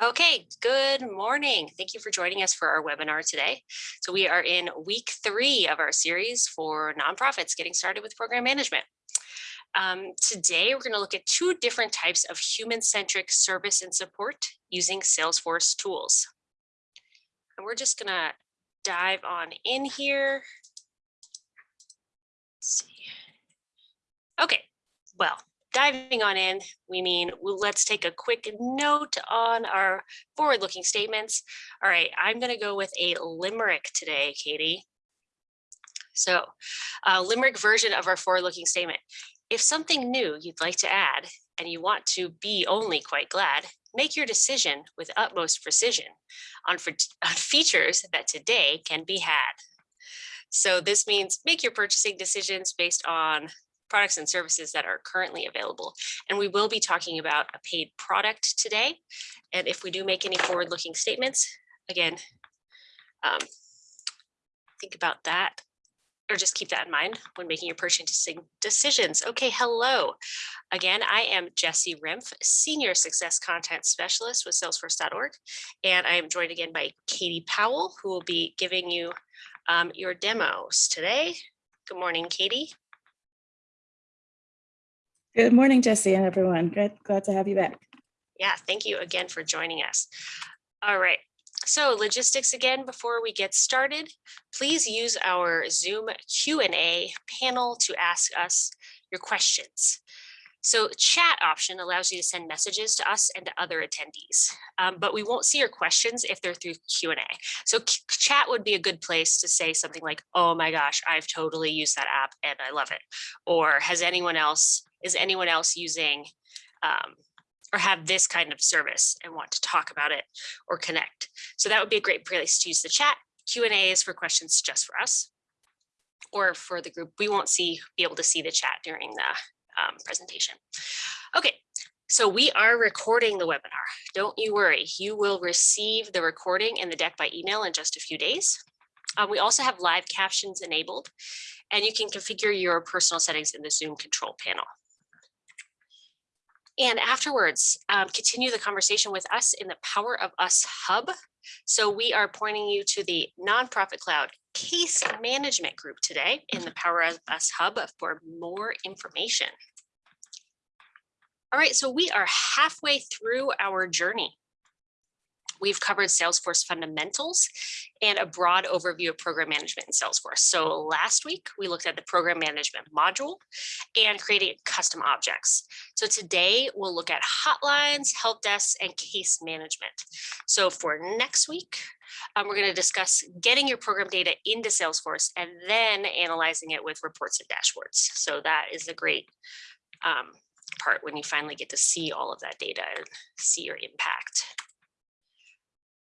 Okay, good morning. Thank you for joining us for our webinar today. So we are in week three of our series for nonprofits getting started with program management. Um, today, we're going to look at two different types of human-centric service and support using Salesforce tools. And we're just going to dive on in here. Let's see. Okay, well, diving on in, we mean well, let's take a quick note on our forward-looking statements. All right, I'm going to go with a limerick today, Katie. So a limerick version of our forward-looking statement. If something new you'd like to add and you want to be only quite glad, make your decision with utmost precision on, on features that today can be had. So this means make your purchasing decisions based on products and services that are currently available. And we will be talking about a paid product today. And if we do make any forward-looking statements, again, um, think about that or just keep that in mind when making your purchasing decisions. Okay, hello. Again, I am Jesse Rimpf, Senior Success Content Specialist with Salesforce.org. And I am joined again by Katie Powell, who will be giving you um, your demos today. Good morning, Katie. Good morning, Jesse and everyone. Good, glad to have you back. Yeah, thank you again for joining us. All right, so logistics again, before we get started, please use our Zoom Q&A panel to ask us your questions. So chat option allows you to send messages to us and to other attendees, um, but we won't see your questions if they're through Q&A. So chat would be a good place to say something like, oh my gosh, I've totally used that app and I love it. Or has anyone else is anyone else using um, or have this kind of service and want to talk about it or connect. So that would be a great place to use the chat. Q&A is for questions just for us or for the group. We won't see be able to see the chat during the um, presentation. Okay, so we are recording the webinar. Don't you worry, you will receive the recording and the deck by email in just a few days. Um, we also have live captions enabled and you can configure your personal settings in the Zoom control panel. And afterwards, um, continue the conversation with us in the Power of Us Hub. So we are pointing you to the Nonprofit Cloud Case Management Group today in the Power of Us Hub for more information. All right, so we are halfway through our journey. We've covered Salesforce fundamentals and a broad overview of program management in Salesforce. So last week we looked at the program management module and creating custom objects. So today we'll look at hotlines, help desks, and case management. So for next week, um, we're going to discuss getting your program data into Salesforce and then analyzing it with reports and dashboards. So that is a great um, part when you finally get to see all of that data and see your impact.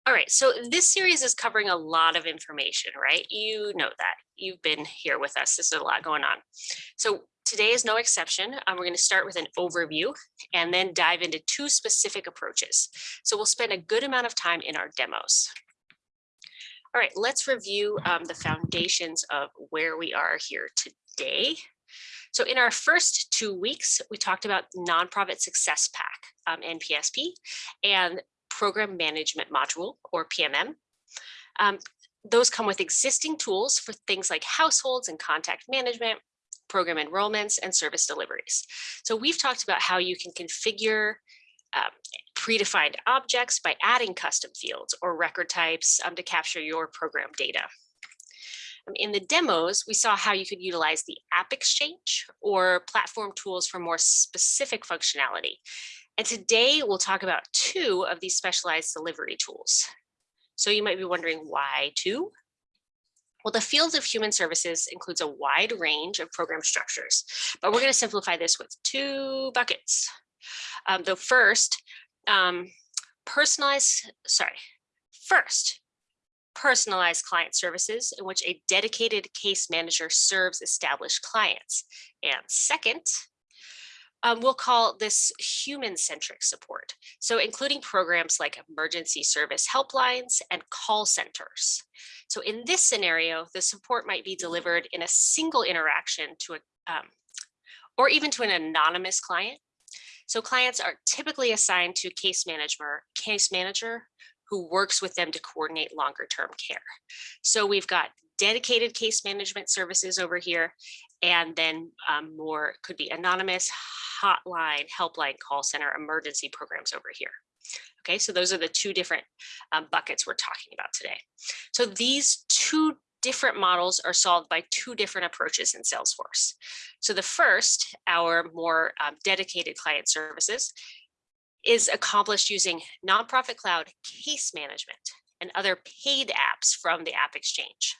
All right, so this series is covering a lot of information, right? You know that. You've been here with us. There's a lot going on. So today is no exception. Um, we're going to start with an overview and then dive into two specific approaches. So we'll spend a good amount of time in our demos. All right, let's review um, the foundations of where we are here today. So in our first two weeks, we talked about Nonprofit Success Pack, um, NPSP, and program management module or PMM. Um, those come with existing tools for things like households and contact management, program enrollments, and service deliveries. So we've talked about how you can configure um, predefined objects by adding custom fields or record types um, to capture your program data. Um, in the demos, we saw how you could utilize the App Exchange or platform tools for more specific functionality. And today we'll talk about two of these specialized delivery tools. So you might be wondering why two? Well, the field of human services includes a wide range of program structures, but we're going to simplify this with two buckets. Um, the first, um, personalized, sorry, first, personalized client services in which a dedicated case manager serves established clients. And second, um, we'll call this human-centric support. So including programs like emergency service helplines and call centers. So in this scenario, the support might be delivered in a single interaction to a, um, or even to an anonymous client. So clients are typically assigned to case manager, case manager who works with them to coordinate longer term care. So we've got dedicated case management services over here, and then um, more could be anonymous, hotline, helpline, call center, emergency programs over here. Okay, so those are the two different um, buckets we're talking about today. So these two different models are solved by two different approaches in Salesforce. So the first, our more um, dedicated client services, is accomplished using nonprofit cloud case management and other paid apps from the App Exchange.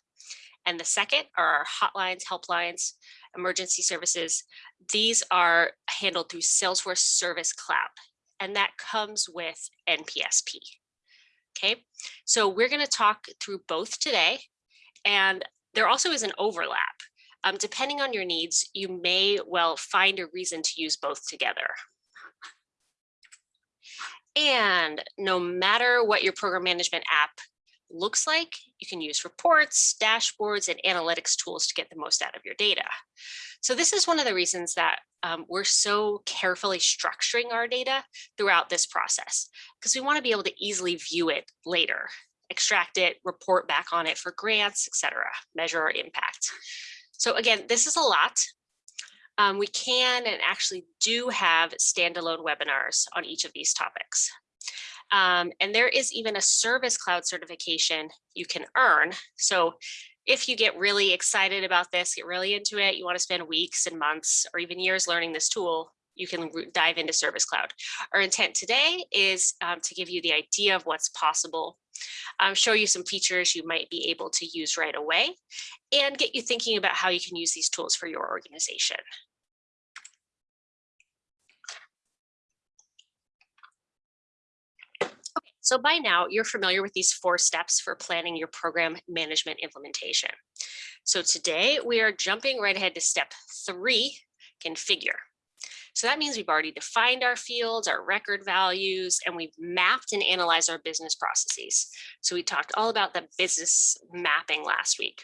And the second are our hotlines, helplines, emergency services. These are handled through Salesforce Service Cloud, and that comes with NPSP. Okay, so we're going to talk through both today, and there also is an overlap. Um, depending on your needs, you may well find a reason to use both together. And no matter what your program management app looks like, you can use reports, dashboards, and analytics tools to get the most out of your data. So this is one of the reasons that um, we're so carefully structuring our data throughout this process, because we want to be able to easily view it later, extract it, report back on it for grants, etc., measure our impact. So again, this is a lot. Um, we can and actually do have standalone webinars on each of these topics. Um, and there is even a service cloud certification you can earn. So if you get really excited about this, get really into it, you want to spend weeks and months or even years learning this tool, you can dive into Service Cloud. Our intent today is um, to give you the idea of what's possible, um, show you some features you might be able to use right away, and get you thinking about how you can use these tools for your organization. So by now, you're familiar with these four steps for planning your program management implementation. So today we are jumping right ahead to step three, configure. So that means we've already defined our fields, our record values, and we've mapped and analyzed our business processes. So we talked all about the business mapping last week.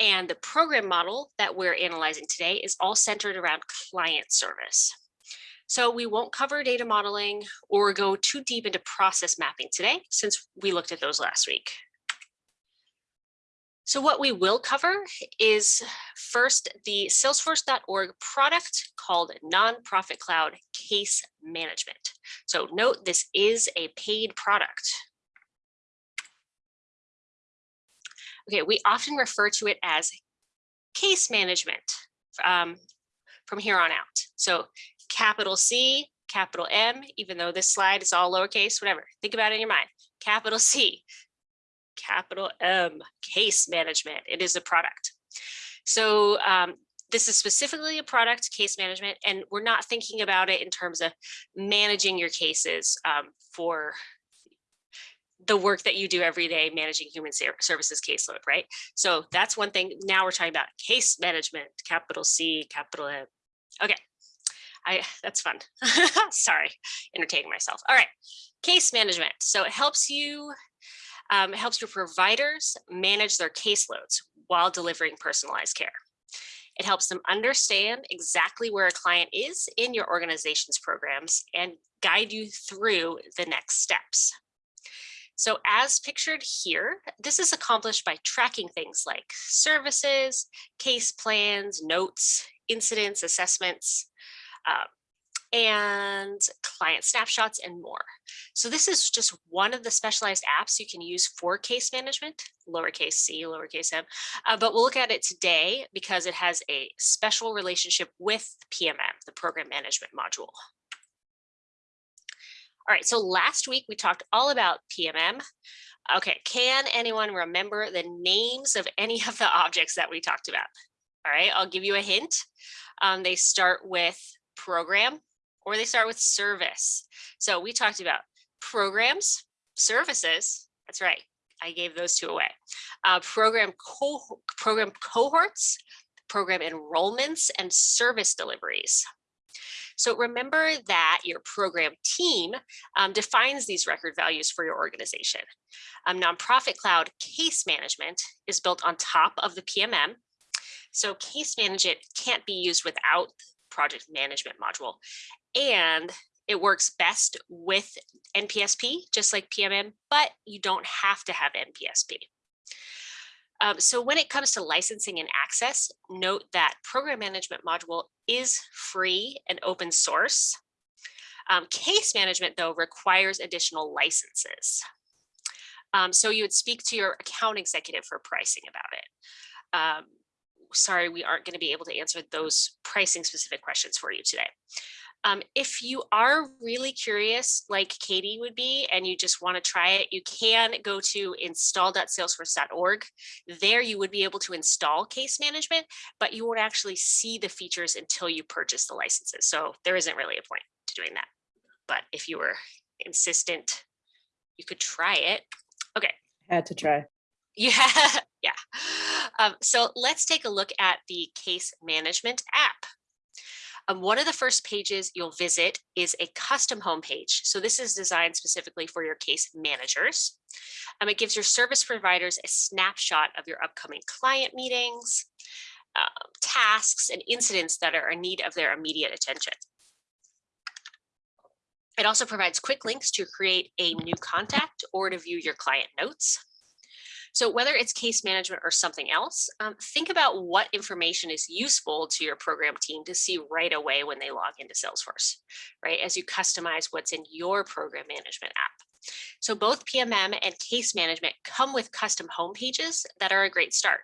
And the program model that we're analyzing today is all centered around client service. So we won't cover data modeling or go too deep into process mapping today, since we looked at those last week. So what we will cover is first the salesforce.org product called Nonprofit Cloud Case Management. So note this is a paid product. Okay, we often refer to it as case management um, from here on out. So capital C, capital M, even though this slide is all lowercase, whatever, think about it in your mind. Capital C, capital M, case management, it is a product. So um, this is specifically a product case management, and we're not thinking about it in terms of managing your cases um, for the work that you do every day managing human services caseload, right? So that's one thing. Now we're talking about case management, capital C, capital M. Okay, I that's fun. Sorry, entertaining myself. All right, case management. So it helps you, um, it helps your providers manage their caseloads while delivering personalized care. It helps them understand exactly where a client is in your organization's programs and guide you through the next steps. So as pictured here, this is accomplished by tracking things like services, case plans, notes, incidents, assessments, um, and client snapshots and more. So this is just one of the specialized apps you can use for case management, lowercase c, lowercase m, uh, but we'll look at it today because it has a special relationship with PMM, the program management module. All right, so last week we talked all about PMM. Okay, can anyone remember the names of any of the objects that we talked about? All right, I'll give you a hint. Um, they start with program or they start with service. So we talked about programs, services. That's right. I gave those two away. Uh, program, co program cohorts, program enrollments, and service deliveries. So remember that your program team um, defines these record values for your organization. Um, Nonprofit Cloud Case Management is built on top of the PMM. So Case Management can't be used without project management module. And it works best with NPSP, just like PMM, but you don't have to have NPSP. Um, so when it comes to licensing and access, note that program management module is free and open source. Um, case management, though, requires additional licenses. Um, so you would speak to your account executive for pricing about it. Um, sorry, we aren't going to be able to answer those pricing specific questions for you today. Um, if you are really curious, like Katie would be, and you just want to try it, you can go to install.salesforce.org. There you would be able to install case management, but you won't actually see the features until you purchase the licenses. So there isn't really a point to doing that. But if you were insistent, you could try it. Okay. Had to try. Yeah, yeah. Um, so let's take a look at the case management app. Um, one of the first pages you'll visit is a custom homepage. So this is designed specifically for your case managers. Um, it gives your service providers a snapshot of your upcoming client meetings, uh, tasks, and incidents that are in need of their immediate attention. It also provides quick links to create a new contact or to view your client notes. So whether it's case management or something else, um, think about what information is useful to your program team to see right away when they log into Salesforce, right? As you customize what's in your program management app. So both PMM and case management come with custom home pages that are a great start.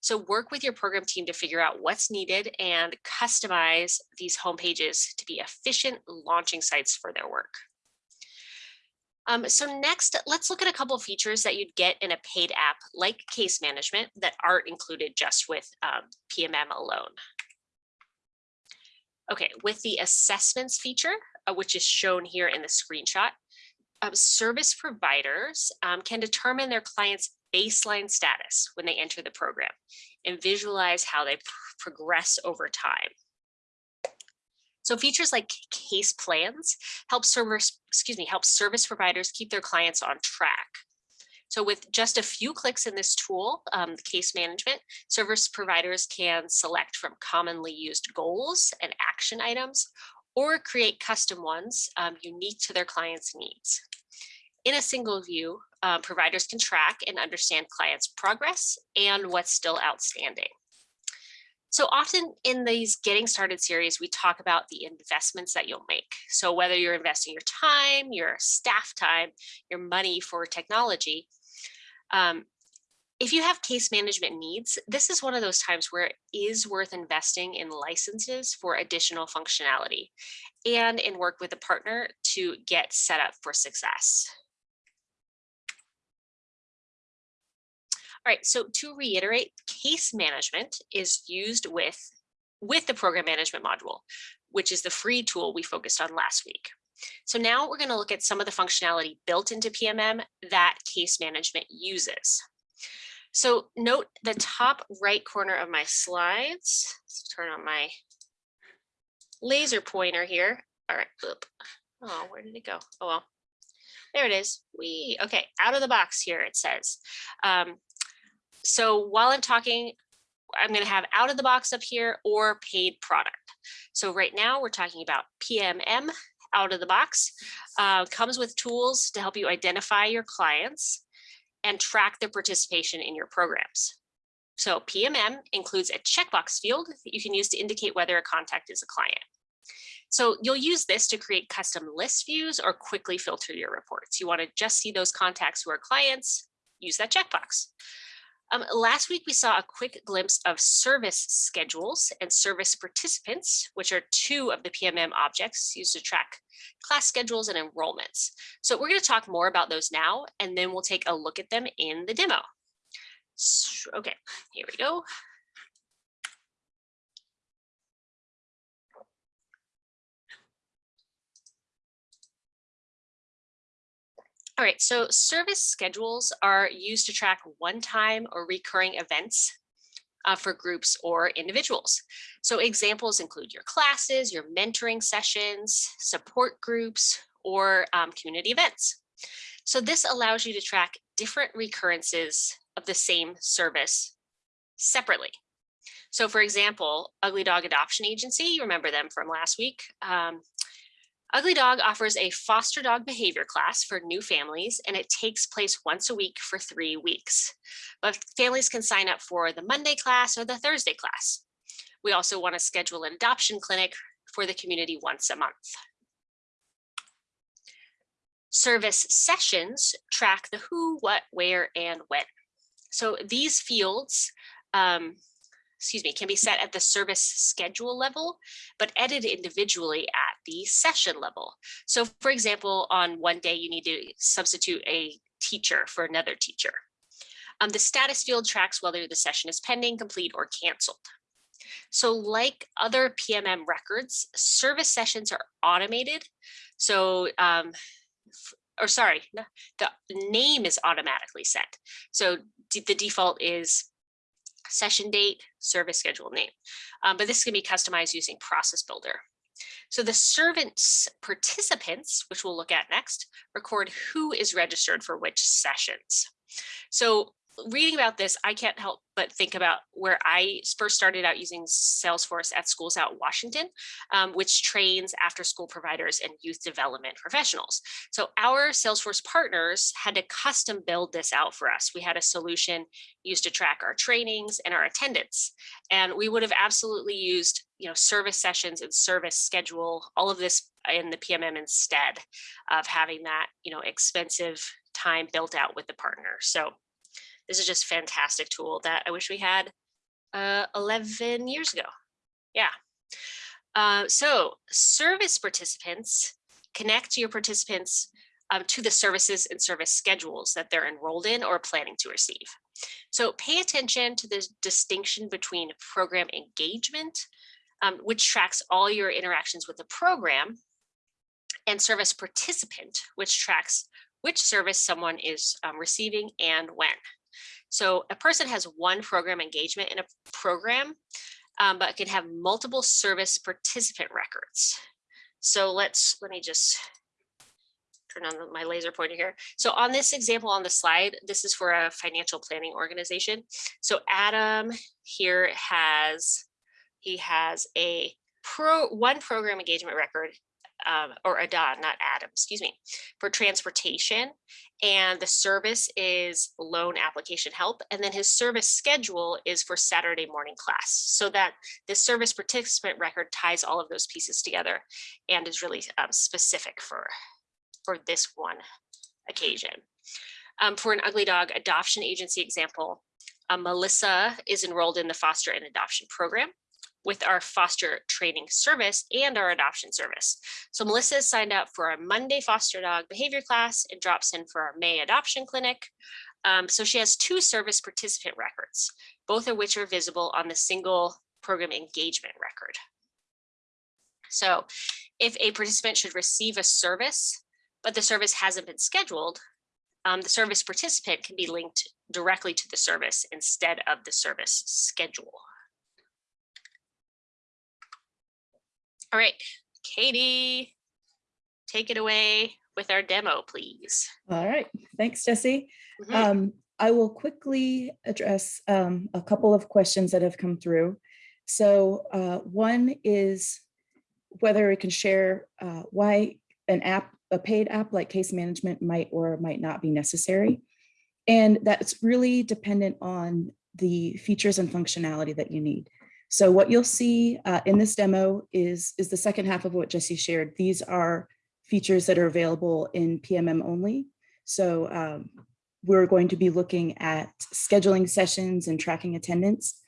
So work with your program team to figure out what's needed and customize these home pages to be efficient launching sites for their work. Um, so next, let's look at a couple features that you'd get in a paid app like case management that aren't included just with um, PMM alone. Okay, with the assessments feature, uh, which is shown here in the screenshot, um, service providers um, can determine their clients' baseline status when they enter the program and visualize how they pr progress over time. So features like case plans help servers, excuse me, help service providers keep their clients on track. So with just a few clicks in this tool, um, case management, service providers can select from commonly used goals and action items or create custom ones um, unique to their clients' needs. In a single view, uh, providers can track and understand clients' progress and what's still outstanding. So often in these getting started series, we talk about the investments that you'll make. So whether you're investing your time, your staff time, your money for technology, um, if you have case management needs, this is one of those times where it is worth investing in licenses for additional functionality and in work with a partner to get set up for success. Right, so to reiterate, case management is used with, with the program management module, which is the free tool we focused on last week. So now we're going to look at some of the functionality built into PMM that case management uses. So note the top right corner of my slides. Let's turn on my laser pointer here. All right. Oop. Oh, where did it go? Oh, well, there it is. We okay. Out of the box here, it says. Um, so while I'm talking, I'm going to have out of the box up here or paid product. So right now we're talking about PMM out of the box uh, comes with tools to help you identify your clients and track their participation in your programs. So PMM includes a checkbox field that you can use to indicate whether a contact is a client. So you'll use this to create custom list views or quickly filter your reports. You want to just see those contacts who are clients, use that checkbox. Um, last week, we saw a quick glimpse of service schedules and service participants, which are two of the PMM objects used to track class schedules and enrollments. So we're going to talk more about those now, and then we'll take a look at them in the demo. So, okay, here we go. All right, so service schedules are used to track one-time or recurring events uh, for groups or individuals. So examples include your classes, your mentoring sessions, support groups, or um, community events. So this allows you to track different recurrences of the same service separately. So for example, Ugly Dog Adoption Agency, you remember them from last week. Um, Ugly Dog offers a foster dog behavior class for new families, and it takes place once a week for three weeks. But families can sign up for the Monday class or the Thursday class. We also want to schedule an adoption clinic for the community once a month. Service sessions track the who, what, where, and when. So these fields, um, excuse me, can be set at the service schedule level, but edited individually at the session level. So for example, on one day you need to substitute a teacher for another teacher. Um, the status field tracks whether the session is pending, complete, or canceled. So like other PMM records, service sessions are automated. So, um, or sorry, the name is automatically set. So the default is session date, service schedule name. Um, but this can be customized using Process Builder. So the service participants, which we'll look at next, record who is registered for which sessions. So reading about this, I can't help but think about where I first started out using Salesforce at School's Out Washington, um, which trains after school providers and youth development professionals. So our Salesforce partners had to custom build this out for us. We had a solution used to track our trainings and our attendance. And we would have absolutely used you know, service sessions and service schedule, all of this in the PMM instead of having that, you know, expensive time built out with the partner. So this is just fantastic tool that I wish we had uh, 11 years ago. Yeah. Uh, so service participants connect your participants um, to the services and service schedules that they're enrolled in or planning to receive. So pay attention to the distinction between program engagement, um, which tracks all your interactions with the program, and service participant, which tracks which service someone is um, receiving and when. So a person has one program engagement in a program, um, but can have multiple service participant records. So let's, let me just turn on my laser pointer here. So on this example on the slide, this is for a financial planning organization. So Adam here has, he has a pro one program engagement record um, or Adon, not Adam, excuse me, for transportation. And the service is loan application help. And then his service schedule is for Saturday morning class. So that the service participant record ties all of those pieces together and is really um, specific for, for this one occasion. Um, for an ugly dog adoption agency example, uh, Melissa is enrolled in the foster and adoption program with our foster training service and our adoption service. So Melissa is signed up for a Monday foster dog behavior class and drops in for our May adoption clinic. Um, so she has two service participant records, both of which are visible on the single program engagement record. So if a participant should receive a service, but the service hasn't been scheduled, um, the service participant can be linked directly to the service instead of the service schedule. All right, Katie, take it away with our demo, please. All right, thanks, Jesse. Mhm. Um, I will quickly address um, a couple of questions that have come through. So uh, one is whether it can share uh, why an app, a paid app like case management might or might not be necessary. And that's really dependent on the features and functionality that you need. So what you'll see uh, in this demo is, is the second half of what Jesse shared. These are features that are available in PMM only. So um, we're going to be looking at scheduling sessions and tracking attendance.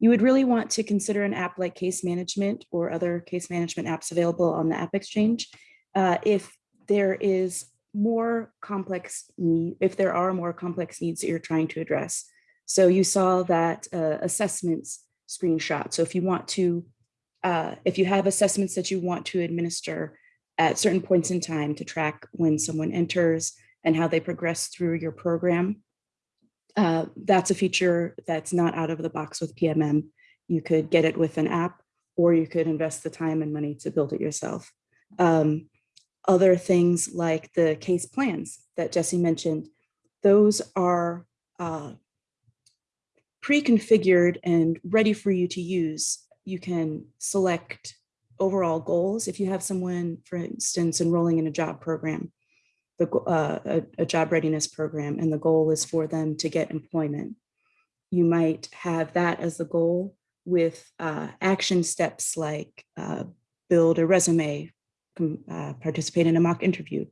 You would really want to consider an app like case management or other case management apps available on the App Exchange uh, if there is more complex need, if there are more complex needs that you're trying to address. So you saw that uh, assessments screenshot. So if you want to, uh, if you have assessments that you want to administer at certain points in time to track when someone enters and how they progress through your program, uh, that's a feature that's not out of the box with PMM. You could get it with an app or you could invest the time and money to build it yourself. Um, other things like the case plans that Jesse mentioned, those are uh, pre-configured and ready for you to use, you can select overall goals. If you have someone, for instance, enrolling in a job program, the, uh, a, a job readiness program, and the goal is for them to get employment. You might have that as the goal with uh, action steps like uh, build a resume, uh, participate in a mock interview.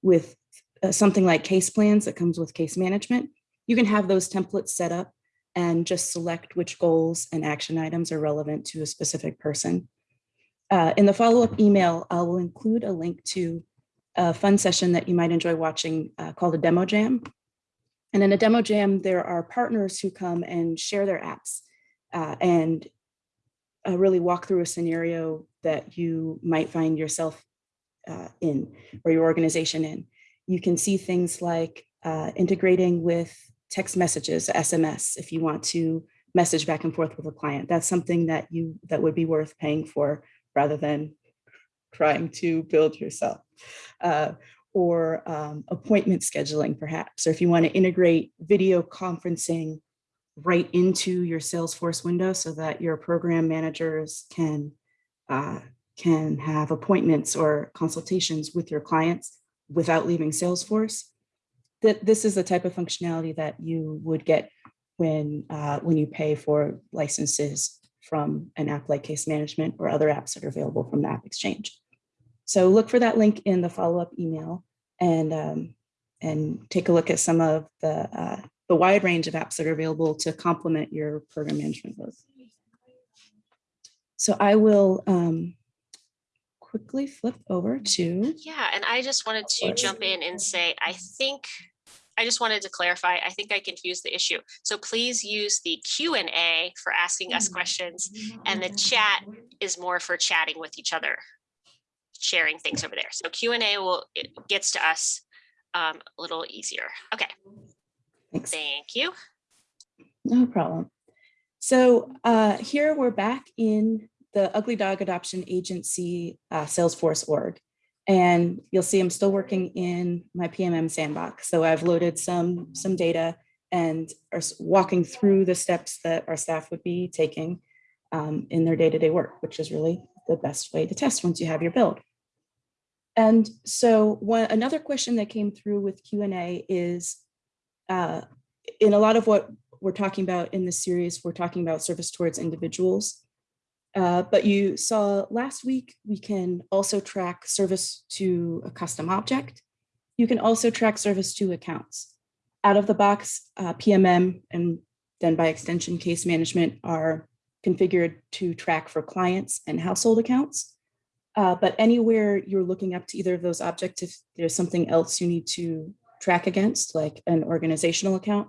With uh, something like case plans that comes with case management, you can have those templates set up and just select which goals and action items are relevant to a specific person. Uh, in the follow-up email, I will include a link to a fun session that you might enjoy watching uh, called a demo jam. And in a demo jam, there are partners who come and share their apps uh, and uh, really walk through a scenario that you might find yourself uh, in or your organization in. You can see things like uh, integrating with text messages, SMS, if you want to message back and forth with a client. That's something that you that would be worth paying for rather than trying to build yourself. Uh, or um, appointment scheduling, perhaps, or if you want to integrate video conferencing right into your Salesforce window so that your program managers can uh, can have appointments or consultations with your clients without leaving Salesforce. That this is the type of functionality that you would get when uh, when you pay for licenses from an app like Case Management or other apps that are available from the App Exchange. So look for that link in the follow-up email and um, and take a look at some of the uh, the wide range of apps that are available to complement your program management work. So I will um, quickly flip over to, Yeah, and I just wanted to jump in and say, I think, I just wanted to clarify, I think I confused the issue. So please use the Q and A for asking us questions and the chat is more for chatting with each other, sharing things over there. So Q and A will, it gets to us um, a little easier. Okay, thanks. thank you. No problem. So uh, here we're back in the Ugly Dog Adoption Agency uh, Salesforce org. And you'll see I'm still working in my PMM sandbox. So I've loaded some, some data and are walking through the steps that our staff would be taking um, in their day-to-day work, which is really the best way to test once you have your build. And so one, another question that came through with Q and A is, uh, in a lot of what we're talking about in this series, we're talking about service towards individuals. Uh, but you saw last week, we can also track service to a custom object. You can also track service to accounts. Out of the box, uh, PMM and then by extension case management are configured to track for clients and household accounts. Uh, but anywhere you're looking up to either of those objects, if there's something else you need to track against, like an organizational account,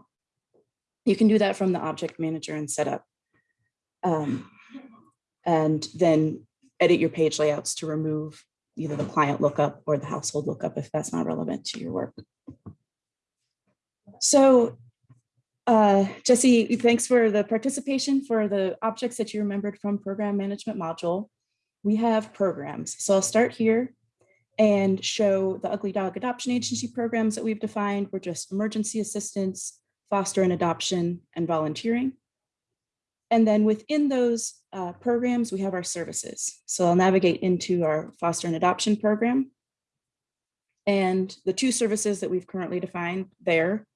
you can do that from the object manager and setup. Um, and then edit your page layouts to remove either the client lookup or the household lookup if that's not relevant to your work. So uh, Jesse, thanks for the participation for the objects that you remembered from program management module. We have programs. So I'll start here and show the Ugly Dog Adoption Agency programs that we've defined were just emergency assistance, foster and adoption, and volunteering. And then within those uh, programs, we have our services. So I'll navigate into our foster and adoption program. And the two services that we've currently defined there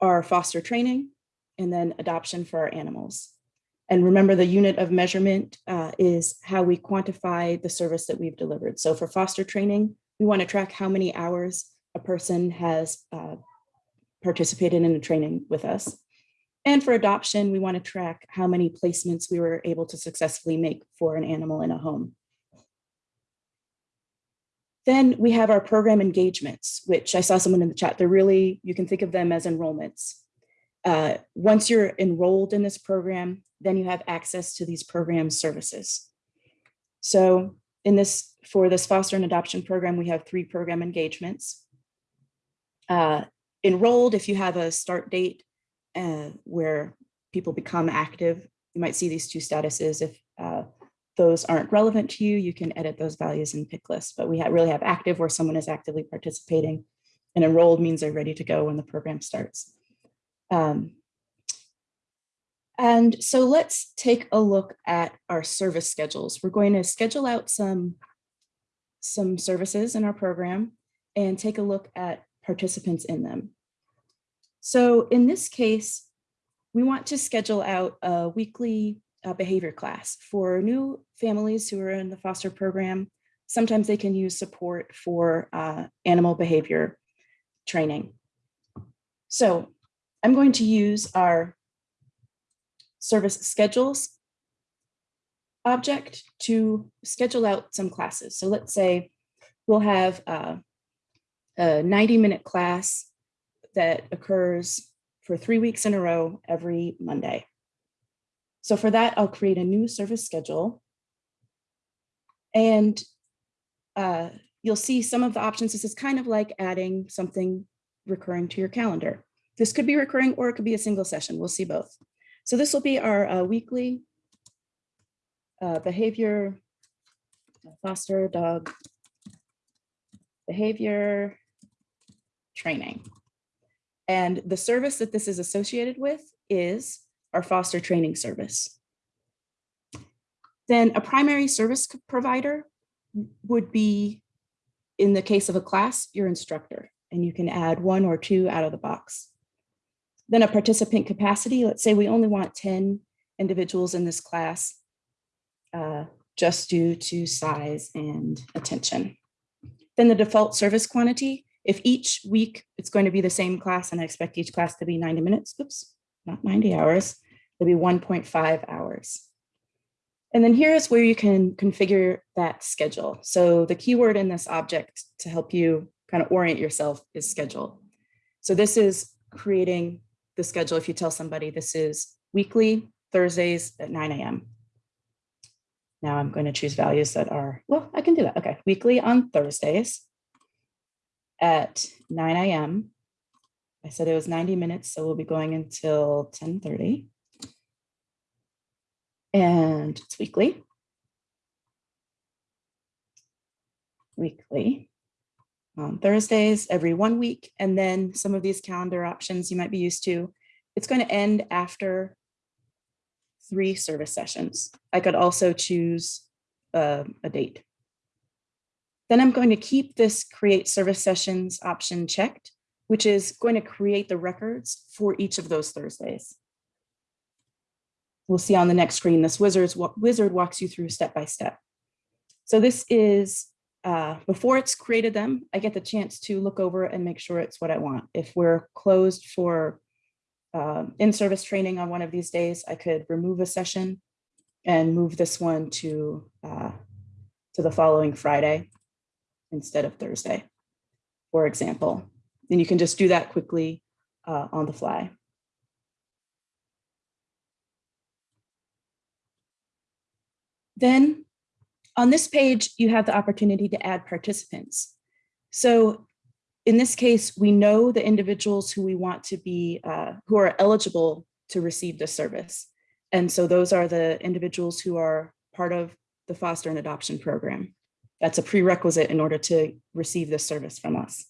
are foster training and then adoption for our animals. And remember the unit of measurement uh, is how we quantify the service that we've delivered. So for foster training, we want to track how many hours a person has uh, participated in a training with us. And for adoption, we want to track how many placements we were able to successfully make for an animal in a home. Then we have our program engagements, which I saw someone in the chat. They're really, you can think of them as enrollments. Uh, once you're enrolled in this program, then you have access to these program services. So in this, for this foster and adoption program, we have three program engagements. Uh, enrolled, if you have a start date uh, where people become active, you might see these two statuses. If uh, those aren't relevant to you, you can edit those values in pick list. But we ha really have active where someone is actively participating and enrolled means they're ready to go when the program starts. Um, And so let's take a look at our service schedules. We're going to schedule out some, some services in our program and take a look at participants in them. So in this case, we want to schedule out a weekly uh, behavior class for new families who are in the foster program. Sometimes they can use support for uh, animal behavior training. So I'm going to use our service schedules object to schedule out some classes. So let's say we'll have uh, a 90 minute class that occurs for three weeks in a row every Monday. So for that, I'll create a new service schedule. And uh, you'll see some of the options. This is kind of like adding something recurring to your calendar. This could be recurring or it could be a single session. We'll see both. So this will be our uh, weekly uh, behavior foster dog behavior training. And the service that this is associated with is our foster training service. Then a primary service provider would be, in the case of a class, your instructor, and you can add one or two out of the box. Then a participant capacity, let's say we only want 10 individuals in this class, uh, just due to size and attention. Then the default service quantity, if each week it's going to be the same class and I expect each class to be 90 minutes, oops, not 90 hours, it'll be 1.5 hours. And then here's where you can configure that schedule. So the keyword in this object to help you kind of orient yourself is schedule. So this is creating the schedule. If you tell somebody this is weekly, Thursdays at 9 a.m. Now I'm going to choose values that are, well, I can do that. Okay, weekly on Thursdays at 9 a.m. I said it was 90 minutes, so we'll be going until 10.30. And it's weekly. Weekly on Thursdays every one week. And then some of these calendar options you might be used to. It's going to end after three service sessions. I could also choose uh, a date. Then I'm going to keep this create service sessions option checked, which is going to create the records for each of those Thursdays. We'll see on the next screen, this wizard's, wizard walks you through step by step. So this is, uh, before it's created them, I get the chance to look over and make sure it's what I want. If we're closed for uh, in-service training on one of these days, I could remove a session and move this one to, uh, to the following Friday instead of Thursday, for example. And you can just do that quickly uh, on the fly. Then on this page, you have the opportunity to add participants. So in this case, we know the individuals who we want to be, uh, who are eligible to receive this service. And so those are the individuals who are part of the foster and adoption program. That's a prerequisite in order to receive this service from us.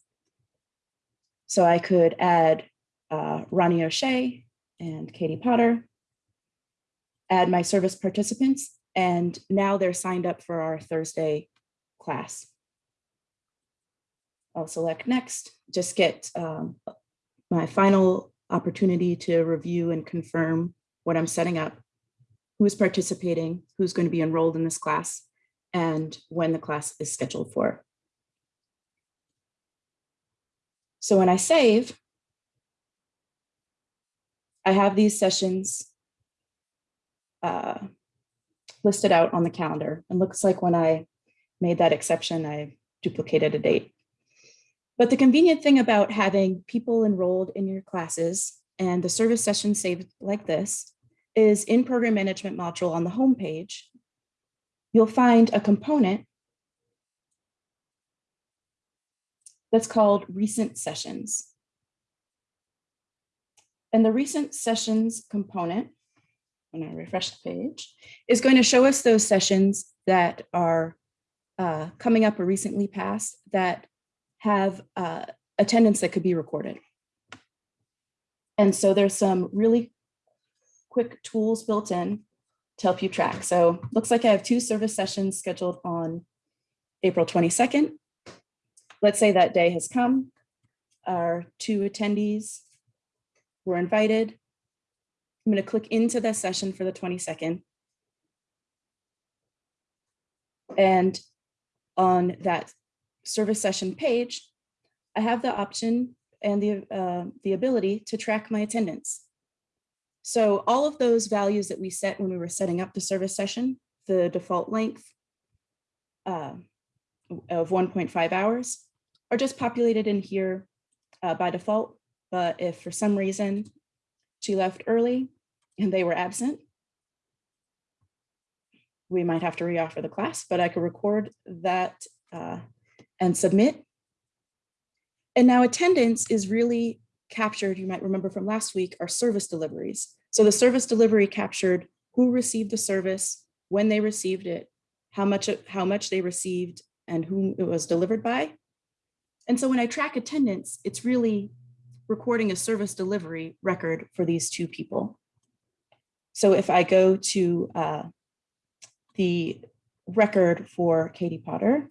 So I could add uh, Ronnie O'Shea and Katie Potter, add my service participants, and now they're signed up for our Thursday class. I'll select next, just get um, my final opportunity to review and confirm what I'm setting up, who's participating, who's going to be enrolled in this class, and when the class is scheduled for. So when I save, I have these sessions uh, listed out on the calendar. And looks like when I made that exception, I duplicated a date. But the convenient thing about having people enrolled in your classes and the service session saved like this is in program management module on the home page, you'll find a component that's called recent sessions. And the recent sessions component, when I refresh the page, is going to show us those sessions that are uh, coming up or recently passed that have uh, attendance that could be recorded. And so there's some really quick tools built in to help you track. So looks like I have two service sessions scheduled on April 22nd. Let's say that day has come. Our two attendees were invited. I'm going to click into the session for the 22nd. And on that service session page, I have the option and the, uh, the ability to track my attendance. So all of those values that we set when we were setting up the service session, the default length uh, of 1.5 hours are just populated in here uh, by default. But if for some reason she left early and they were absent, we might have to reoffer the class, but I could record that uh, and submit. And now attendance is really captured, you might remember from last week, our service deliveries. So the service delivery captured who received the service, when they received it, how much, how much they received, and whom it was delivered by. And so when I track attendance, it's really recording a service delivery record for these two people. So if I go to uh, the record for Katie Potter,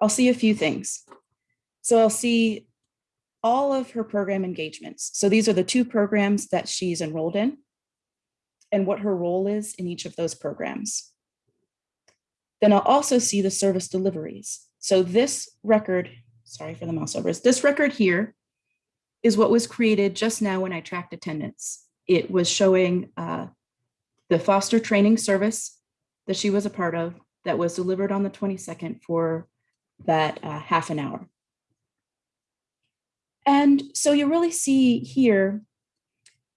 I'll see a few things. So I'll see all of her program engagements. So these are the two programs that she's enrolled in and what her role is in each of those programs. Then I'll also see the service deliveries. So this record, sorry for the mouse overs, this record here is what was created just now when I tracked attendance. It was showing uh, the foster training service that she was a part of that was delivered on the 22nd for that uh, half an hour. And so you really see here,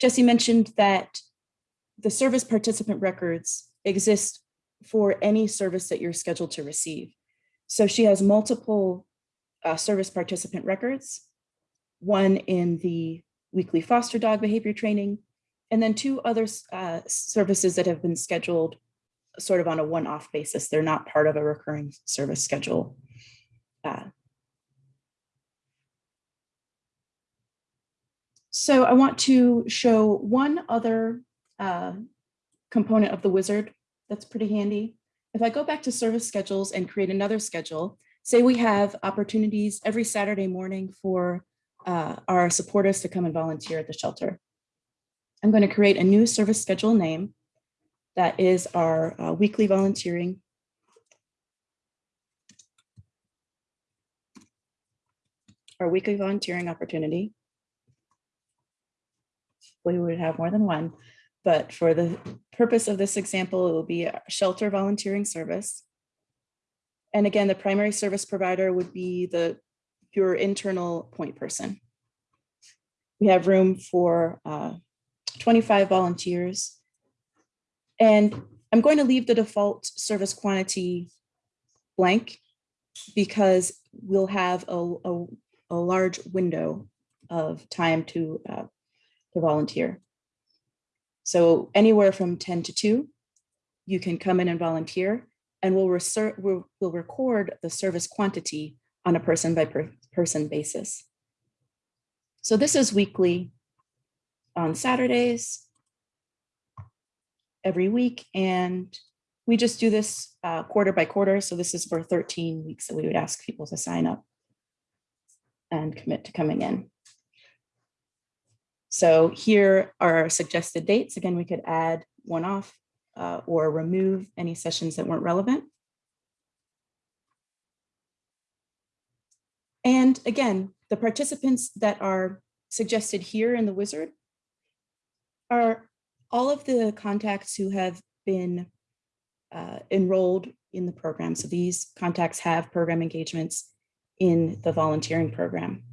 Jesse mentioned that the service participant records exist for any service that you're scheduled to receive. So she has multiple uh, service participant records, one in the weekly foster dog behavior training, and then two other uh, services that have been scheduled sort of on a one-off basis. They're not part of a recurring service schedule. Uh, so I want to show one other uh, component of the wizard that's pretty handy. If I go back to service schedules and create another schedule, say we have opportunities every Saturday morning for uh, our supporters to come and volunteer at the shelter. I'm going to create a new service schedule name that is our uh, weekly volunteering. Our weekly volunteering opportunity. We would have more than one, but for the purpose of this example, it will be a shelter volunteering service. And again, the primary service provider would be the your internal point person. We have room for uh, 25 volunteers. And I'm going to leave the default service quantity blank because we'll have a, a, a large window of time to, uh, to volunteer. So anywhere from 10 to 2, you can come in and volunteer and we'll, we'll, record the service quantity on a person by per person basis. So this is weekly on Saturdays every week. And we just do this uh, quarter by quarter. So this is for 13 weeks that we would ask people to sign up and commit to coming in. So here are our suggested dates. Again, we could add one off uh, or remove any sessions that weren't relevant. And again, the participants that are suggested here in the wizard are all of the contacts who have been uh, enrolled in the program. So these contacts have program engagements in the volunteering program.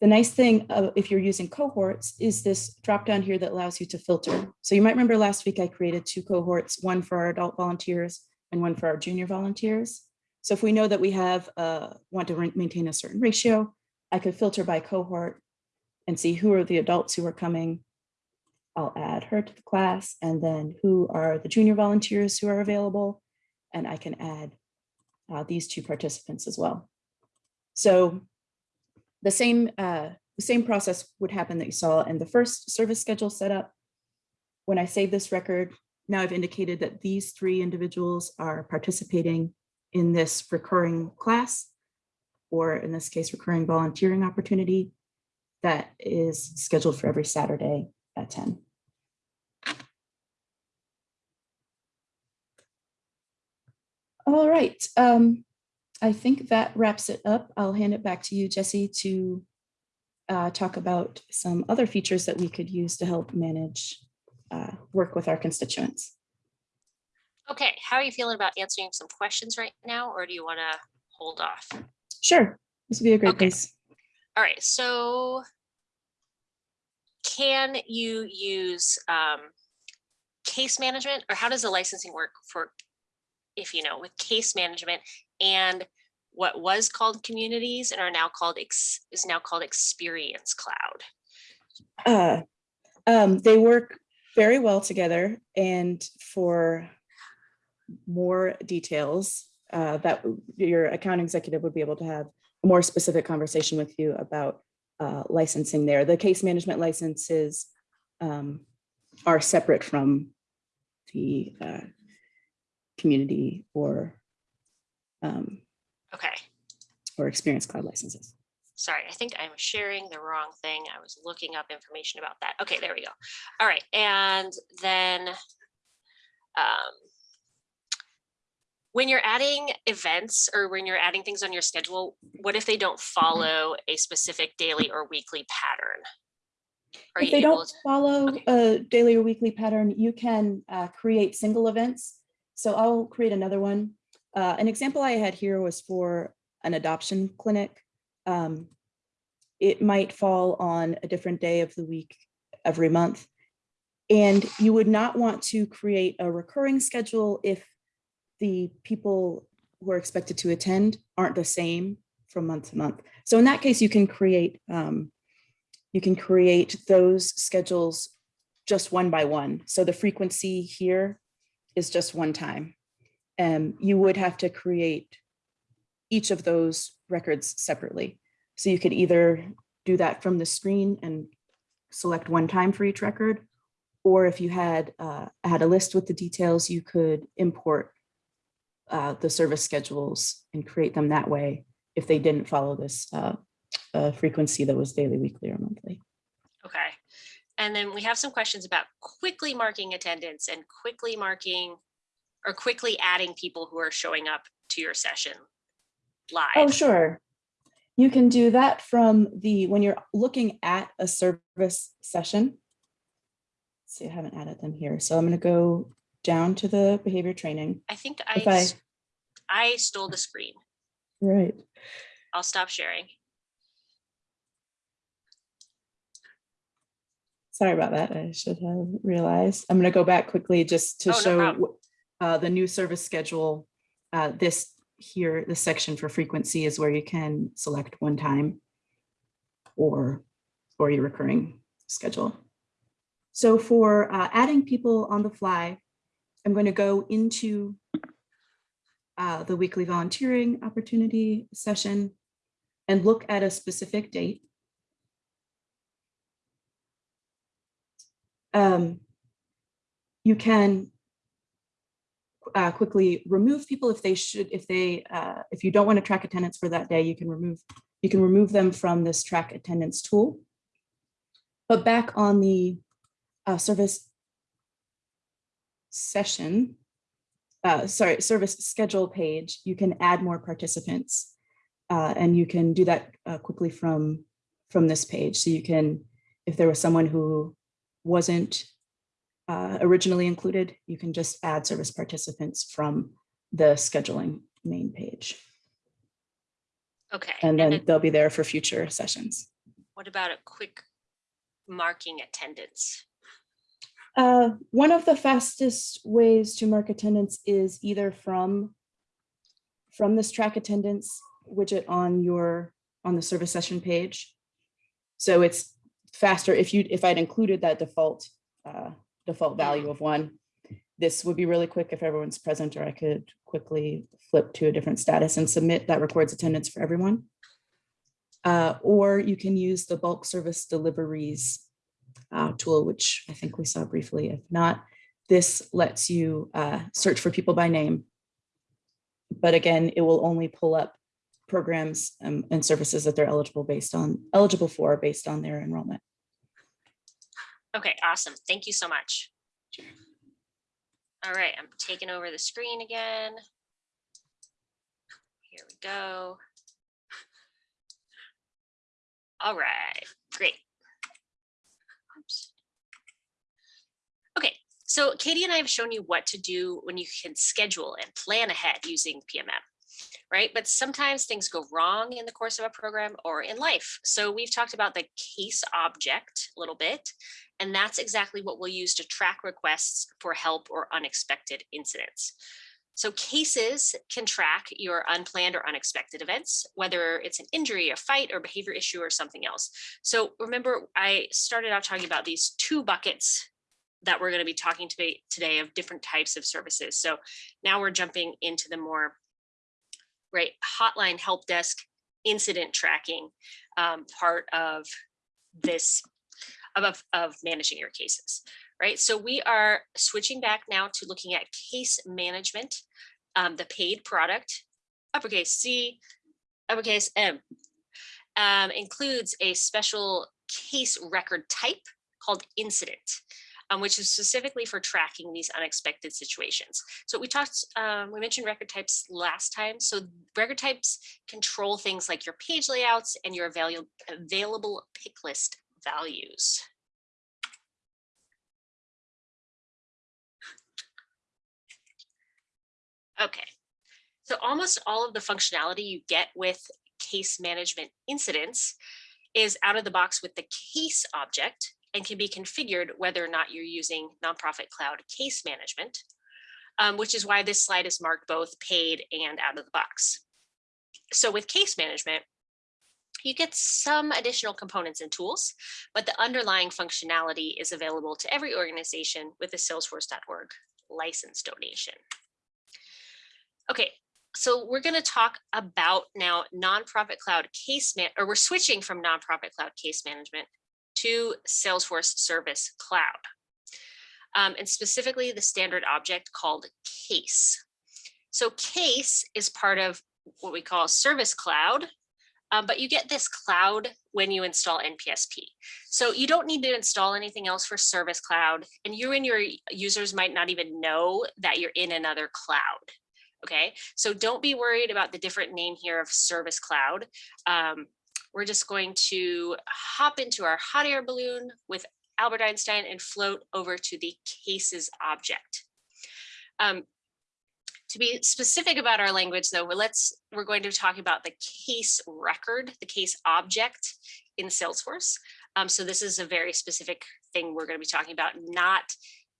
The nice thing uh, if you're using cohorts is this drop down here that allows you to filter. So you might remember last week I created two cohorts, one for our adult volunteers and one for our junior volunteers. So if we know that we have uh, want to maintain a certain ratio, I could filter by cohort and see who are the adults who are coming. I'll add her to the class and then who are the junior volunteers who are available. And I can add uh, these two participants as well. So the same, uh, the same process would happen that you saw in the first service schedule setup. When I save this record, now I've indicated that these three individuals are participating in this recurring class, or in this case, recurring volunteering opportunity that is scheduled for every Saturday at 10. All right, um, I think that wraps it up. I'll hand it back to you, Jesse, to uh, talk about some other features that we could use to help manage, uh, work with our constituents. Okay, how are you feeling about answering some questions right now, or do you want to hold off? Sure, this would be a great Okay. place. All right, so can you use um, case management or how does the licensing work for, if you know, with case management and what was called communities and are now called, ex is now called Experience Cloud? Uh, um, they work very well together and for more details, uh, that your account executive would be able to have a more specific conversation with you about uh, licensing there. The case management licenses um, are separate from the uh, community or um, Okay, or experience cloud licenses. sorry, I think I'm sharing the wrong thing. I was looking up information about that. Okay, there we go. All right, and then um, when you're adding events or when you're adding things on your schedule, what if they don't follow a specific daily or weekly pattern? Are If you they don't to, follow okay. a daily or weekly pattern, you can uh, create single events. So I'll create another one. Uh, An example I had here was for an adoption clinic. Um, It might fall on a different day of the week every month. And you would not want to create a recurring schedule if the people who are expected to attend aren't the same from month to month. So in that case, you can create um, you can create those schedules just one by one. So the frequency here is just one time. And you would have to create each of those records separately. So you could either do that from the screen and select one time for each record, or if you had uh, had a list with the details, you could import uh, the service schedules and create them that way if they didn't follow this uh, uh, frequency that was daily, weekly, or monthly. okay. And then we have some questions about quickly marking attendance and quickly marking or quickly adding people who are showing up to your session live. Oh, sure. You can do that from the, when you're looking at a service session. See, I haven't added them here. So I'm going to go down to the behavior training. I think I, I, I stole the screen. Right. I'll stop sharing. Sorry about that. I should have realized. I'm going to go back quickly just to Oh, show wh- uh, the new service schedule. Uh, This here, this section for frequency is where you can select one time or, or your recurring schedule. So for uh, adding people on the fly, I'm going to go into uh, the weekly volunteering opportunity session and look at a specific date. Um, you can uh, quickly remove people if they should, if they, uh, if you don't want to track attendance for that day, you can remove, you can remove them from this track attendance tool. But back on the uh, service session, uh, sorry, service schedule page, you can add more participants. Uh, and you can do that uh, quickly from, from this page. So you can, if there was someone who wasn't uh, originally included, you can just add service participants from the scheduling main page. Okay. And And then then they'll be there for future sessions. what about a quick marking attendance? Uh, One of the fastest ways to mark attendance is either from from this track attendance widget on your, on the service session page. So it's faster if you, if I'd included that default, uh, default value of one. This would be really quick if everyone's present, or I could quickly flip to a different status and submit that records attendance for everyone. uh, or you can use the bulk service deliveries uh, tool, which I think we saw briefly. If not, this lets you uh, search for people by name. But again, it will only pull up programs um, and services that they're eligible based on eligible for based on their enrollment. Okay, awesome. Thank you so much. Sure. All right, I'm taking over the screen again. Here we go. All right, great. Oops. Okay, so Katie and I have shown you what to do when you can schedule and plan ahead using PMM, right? But sometimes things go wrong in the course of a program or in life. So we've talked about the case object a little bit, and that's exactly what we'll use to track requests for help or unexpected incidents. So cases can track your unplanned or unexpected events, whether it's an injury, a fight, or behavior issue, or something else. So remember, I started out talking about these two buckets that we're going to be talking to today of different types of services. So now we're jumping into the more right hotline help desk incident tracking um, part of this of, of managing your cases right? So we are switching back now to looking at case management, um, the paid product, uppercase C, uppercase M, um, includes a special case record type called incident, um, which is specifically for tracking these unexpected situations. So we talked, um, we mentioned record types last time. So record types control things like your page layouts and your available, available pick list values. Okay, so almost all of the functionality you get with case management incidents is out of the box with the case object and can be configured whether or not you're using nonprofit cloud case management, um, which is why this slide is marked both paid and out of the box. So with case management, you get some additional components and tools, but the underlying functionality is available to every organization with a salesforce.org license donation. Okay, so we're going to talk about now nonprofit cloud case man or we're switching from nonprofit cloud case management to Salesforce Service Cloud. Um, and specifically the standard object called case. So case is part of what we call Service Cloud, um, but you get this cloud when you install NPSP. So you don't need to install anything else for Service Cloud, and you and your users might not even know that you're in another cloud. Okay, so don't be worried about the different name here of Service Cloud. Um, we're just going to hop into our hot air balloon with Albert Einstein and float over to the cases object. Um, to be specific about our language though, let's, we're going to talk about the case record, the case object in Salesforce. Um, so this is a very specific thing we're going to be talking about, not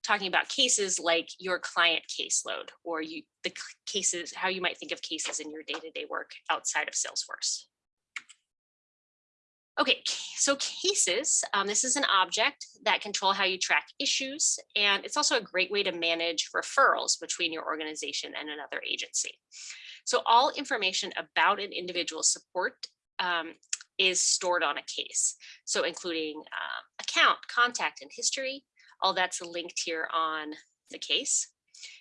talking about cases like your client caseload or you the cases, how you might think of cases in your day-to-day -day work outside of Salesforce. Okay, so cases, um, this is an object that control how you track issues, and it's also a great way to manage referrals between your organization and another agency. So all information about an individual support um, is stored on a case. So including uh, account, contact, and history, all that's linked here on the case.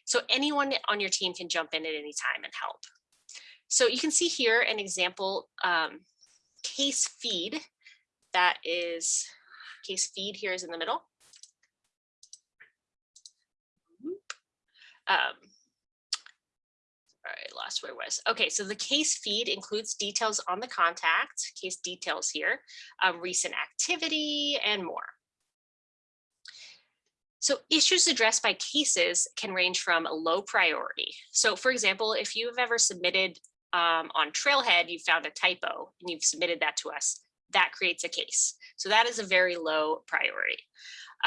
So anyone on your team can jump in at any time and help. So you can see here an example um, case feed that is case feed here is in the middle. Um, I lost where it was. Okay, so the case feed includes details on the contact, case details here, um, recent activity, and more. So issues addressed by cases can range from low priority. So for example, if you've ever submitted um, on Trailhead, you found a typo and you've submitted that to us, that creates a case. So that is a very low priority.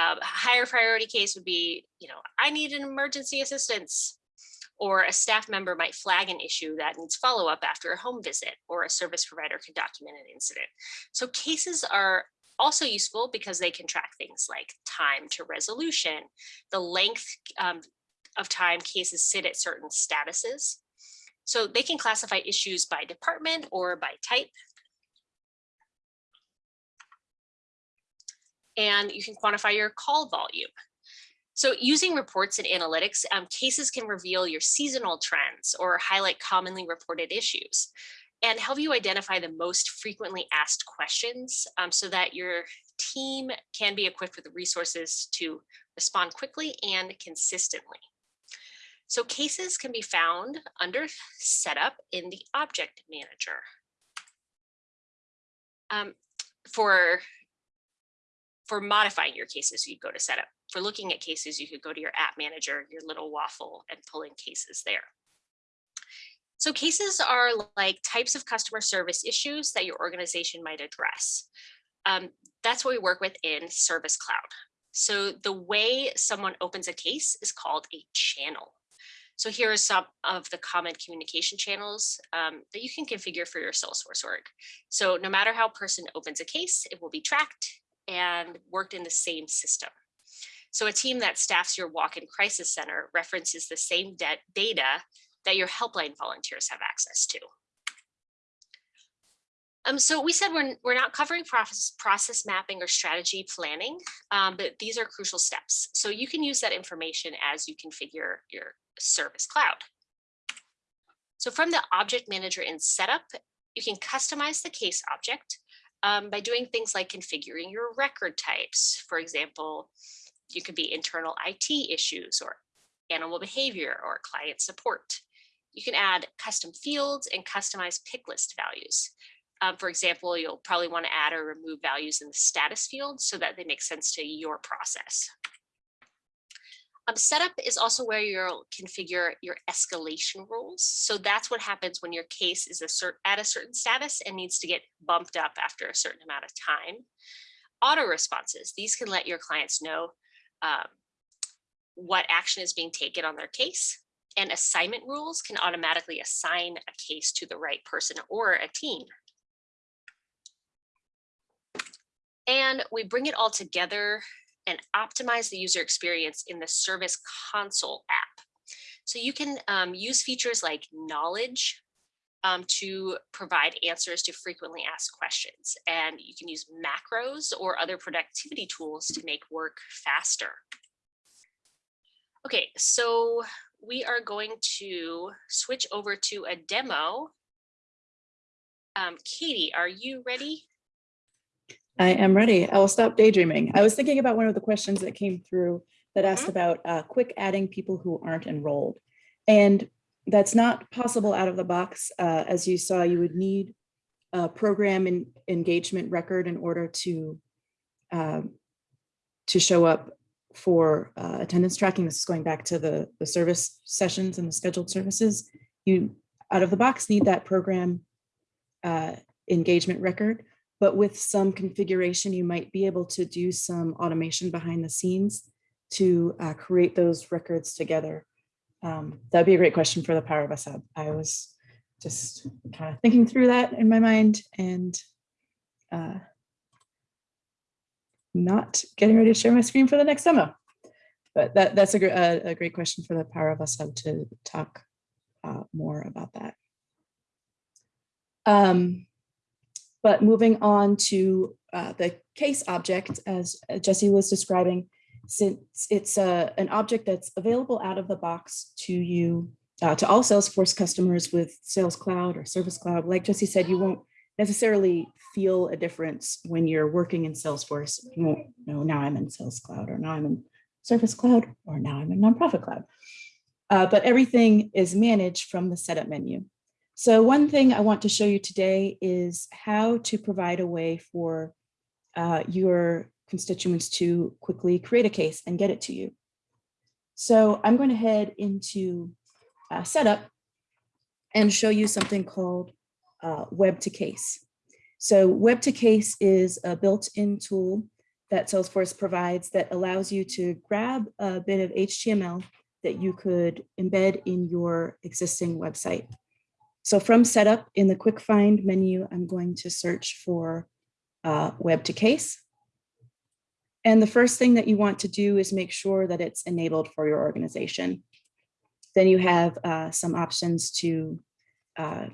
Um, a higher priority case would be, you know, I need an emergency assistance or a staff member might flag an issue that needs follow up after a home visit or a service provider can document an incident. So cases are also useful because they can track things like time to resolution, the length um, of time cases sit at certain statuses. So they can classify issues by department or by type. And you can quantify your call volume. So using reports and analytics, um, cases can reveal your seasonal trends or highlight commonly reported issues and help you identify the most frequently asked questions um, so that your team can be equipped with the resources to respond quickly and consistently. So cases can be found under setup in the object manager. Um, for, for modifying your cases, you'd go to setup. For looking at cases, you could go to your app manager, your little waffle and pull in cases there. So cases are like types of customer service issues that your organization might address. Um, that's what we work with in Service Cloud. So the way someone opens a case is called a channel. So here are some of the common communication channels um, that you can configure for your Salesforce org. So no matter how person opens a case, it will be tracked and worked in the same system. So a team that staffs your walk-in crisis center references the same data that your helpline volunteers have access to. Um, so we said we're, we're not covering process, process mapping or strategy planning, um, but these are crucial steps. So you can use that information as you configure your service cloud. So from the object manager in setup, you can customize the case object um, by doing things like configuring your record types. For example, you could be internal IT issues or animal behavior or client support. You can add custom fields and customize pick list values. Um, for example, you'll probably want to add or remove values in the status field so that they make sense to your process. Um, setup is also where you'll configure your escalation rules. So that's what happens when your case is a at a certain status and needs to get bumped up after a certain amount of time. Auto responses, these can let your clients know um, what action is being taken on their case. And assignment rules can automatically assign a case to the right person or a team. And we bring it all together and optimize the user experience in the Service Console app. So you can um, use features like knowledge um, to provide answers to frequently asked questions. And you can use macros or other productivity tools to make work faster. Okay, so we are going to switch over to a demo. Um, Katie, are you ready? I am ready. I will stop daydreaming. I was thinking about one of the questions that came through that asked Mhm. about uh, quick adding people who aren't enrolled. And that's not possible out of the box. Uh, as you saw, you would need a program and engagement record in order to um, to show up for uh, attendance tracking. This is going back to the, the service sessions and the scheduled services. You out of the box need that program uh, engagement record but with some configuration, you might be able to do some automation behind the scenes to uh, create those records together. Um, that'd be a great question for the Power of Us Hub. I was just kind of thinking through that in my mind and uh, not getting ready to share my screen for the next demo. But that, that's a, a, a great question for the Power of Us to talk uh, more about that. Um, but moving on to uh, the case object, as uh, Jesse was describing, since it's uh, an object that's available out of the box to you, uh, to all Salesforce customers with Sales Cloud or Service Cloud, like Jesse said, you won't necessarily feel a difference when you're working in Salesforce. You won't know now I'm in Sales Cloud or now I'm in Service Cloud or now I'm in Nonprofit Cloud. Uh, but everything is managed from the setup menu. So one thing I want to show you today is how to provide a way for uh, your constituents to quickly create a case and get it to you. So I'm going to head into uh, setup and show you something called uh, web to case. So web to case is a built-in tool that Salesforce provides that allows you to grab a bit of HTML that you could embed in your existing website. So from setup in the quick find menu, I'm going to search for uh, web to case. And the first thing that you want to do is make sure that it's enabled for your organization. Then you have uh, some options to, uh,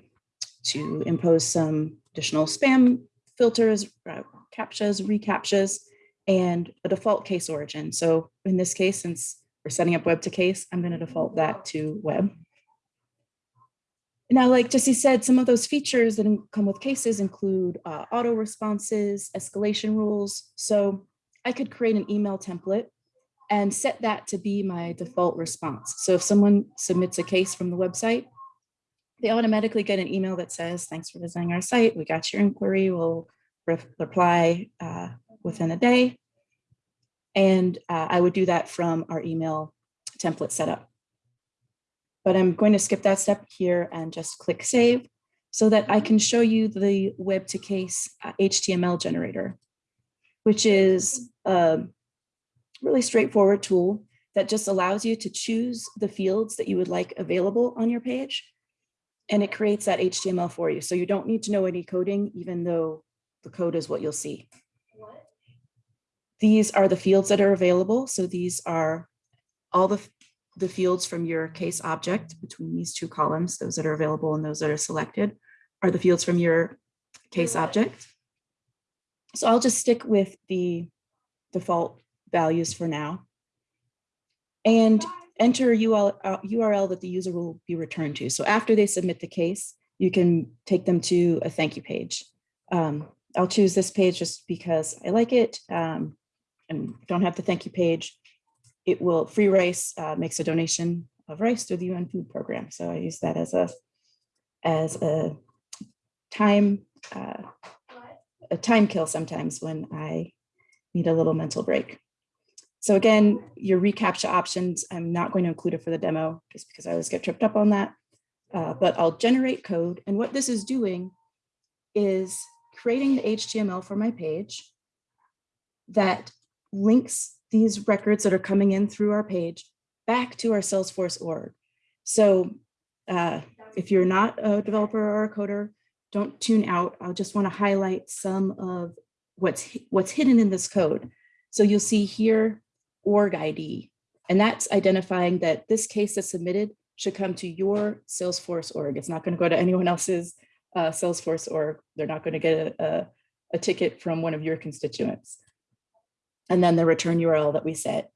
to impose some additional spam filters, uh, CAPTCHAs, reCAPTCHAs, and a default case origin. So in this case, since we're setting up web to case, I'm going to default that to web. Now, like Jesse said, some of those features that come with cases include uh, auto responses, escalation rules. So I could create an email template and set that to be my default response. So if someone submits a case from the website, they automatically get an email that says, thanks for visiting our site. We got your inquiry. We'll re- reply uh, within a day. And uh, I would do that from our email template setup. But I'm going to skip that step here and just click save so that I can show you the web to case uh, HTML generator, which is a really straightforward tool that just allows you to choose the fields that you would like available on your page. And it creates that HTML for you. So you don't need to know any coding, even though the code is what you'll see. These are the fields that are available. So these are all the, the fields from your case object between these two columns, those that are available and those that are selected are the fields from your case object. So I'll just stick with the default values for now. And enter URL, uh, URL that the user will be returned to. So after they submit the case, you can take them to a thank you page. Um, I'll choose this page just because I like it um, and don't have the thank you page. It will, Free Rice uh, makes a donation of rice through the UN Food Program. So I use that as a, as a time, uh, a time kill sometimes when I need a little mental break. So again, your reCAPTCHA options, I'm not going to include it for the demo just because I always get tripped up on that. Uh, but I'll generate code. And what this is doing is creating the HTML for my page that links these records that are coming in through our page back to our Salesforce org. So uh, if you're not a developer or a coder, don't tune out. I'll just want to highlight some of what's what's hidden in this code. So you'll see here org ID, and that's identifying that this case that's submitted should come to your Salesforce org. It's not going to go to anyone else's uh, Salesforce org. They're not going to get a, a, a ticket from one of your constituents. And then the return URL that we set.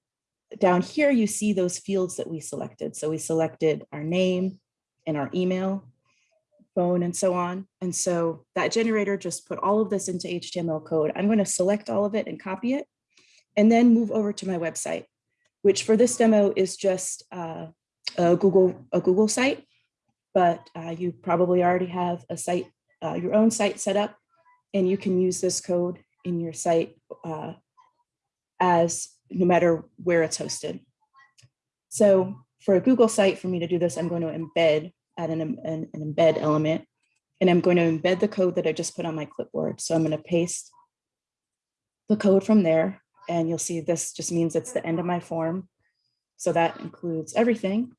Down here, you see those fields that we selected. So we selected our name and our email, phone, and so on. And so that generator just put all of this into HTML code. I'm going to select all of it and copy it and then move over to my website, which for this demo is just uh, a Google a Google site, but uh, you probably already have a site, uh, your own site set up, and you can use this code in your site uh, as no matter where it's hosted. So for a Google site, for me to do this, I'm going to embed add an, an, an embed element, and I'm going to embed the code that I just put on my clipboard. So I'm going to paste the code from there and you'll see this just means it's the end of my form. So that includes everything.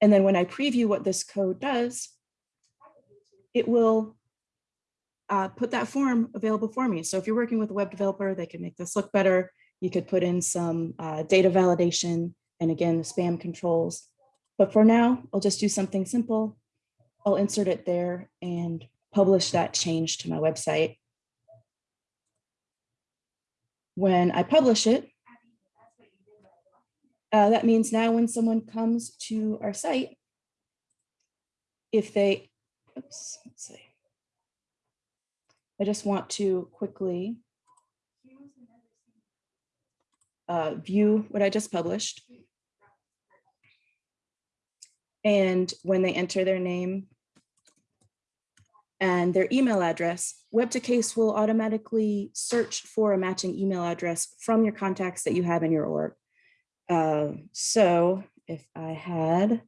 And then when I preview what this code does, it will uh, put that form available for me. So if you're working with a web developer, they can make this look better. You could put in some uh, data validation and again, the spam controls. But for now, I'll just do something simple. I'll insert it there and publish that change to my website when I publish it, uh, that means now when someone comes to our site, if they, oops, let's see. I just want to quickly uh, view what I just published. And when they enter their name and their email address, Web2Case will automatically search for a matching email address from your contacts that you have in your org. Uh, so if I had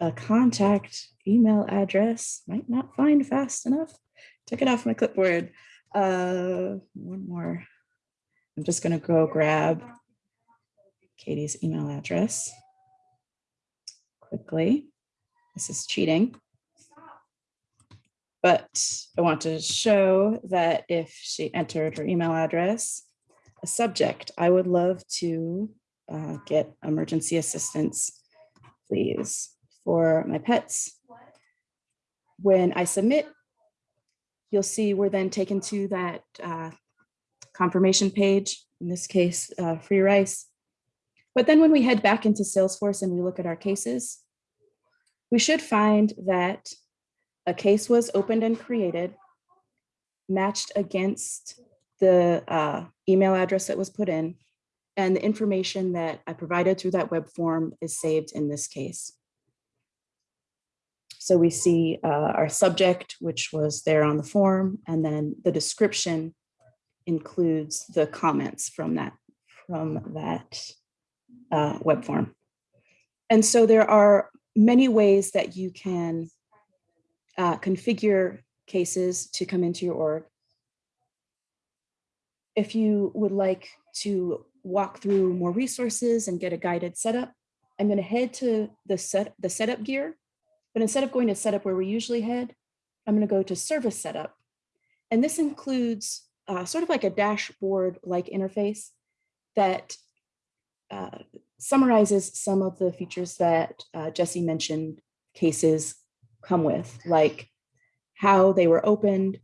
a contact email address, might not find fast enough, took it off my clipboard. Uh, one more. I'm just gonna go grab Katie's email address quickly. This is cheating. But I want to show that if she entered her email address, a subject, I would love to uh, get emergency assistance, please, for my pets. When I submit you'll see we're then taken to that uh, confirmation page, in this case, uh, Free Rice. But then when we head back into Salesforce and we look at our cases, we should find that a case was opened and created, matched against the uh, email address that was put in, and the information that I provided through that web form is saved in this case. So we see uh, our subject, which was there on the form, and then the description includes the comments from that, from that uh, web form. And so there are many ways that you can uh, configure cases to come into your org. If you would like to walk through more resources and get a guided setup, I'm going to head to the set the setup gear. But instead of going to setup where we usually head, I'm going to go to service setup. And this includes uh, sort of like a dashboard like interface that uh, summarizes some of the features that uh, Jesse mentioned cases come with, like how they were opened,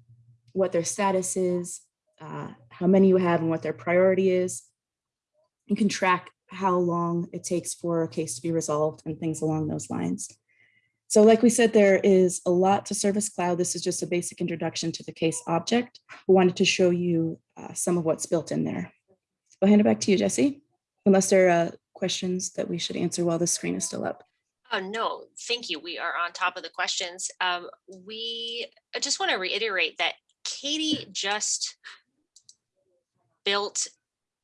what their status is, uh, how many you have and what their priority is. You can track how long it takes for a case to be resolved and things along those lines. So like we said, there is a lot to Service Cloud. This is just a basic introduction to the case object. We wanted to show you uh, some of what's built in there. I'll hand it back to you, Jesse, unless there are uh, questions that we should answer while the screen is still up. Oh, no, thank you. We are on top of the questions. Um, we, I just want to reiterate that Katie just built